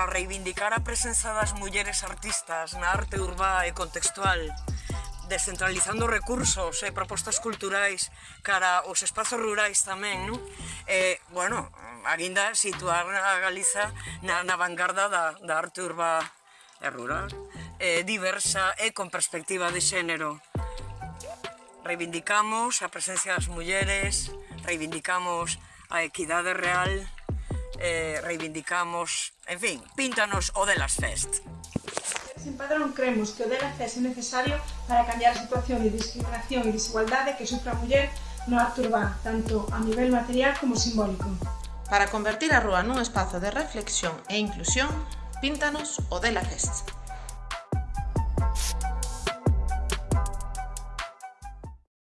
para reivindicar a presenza das mulleres artistas na arte urbá e contextual, descentralizando recursos e propostas culturais cara aos espazos rurais tamén, non? E, bueno, aguinda situar a Galiza na, na vanguarda da, da arte urbá e rural, e diversa e con perspectiva de xénero. Reivindicamos a presencia das mulleres, reivindicamos a equidade real, eh, reivindicamos, en fin, píntanos o delas fest. Sin Padrón cremos que o delas fest é necesario para cambiar a situación de discriminación e desigualdade que sufre a muller no acto urbano, tanto a nivel material como simbólico. Para convertir a rúa nun espazo de reflexión e inclusión, píntanos o Dela Fest.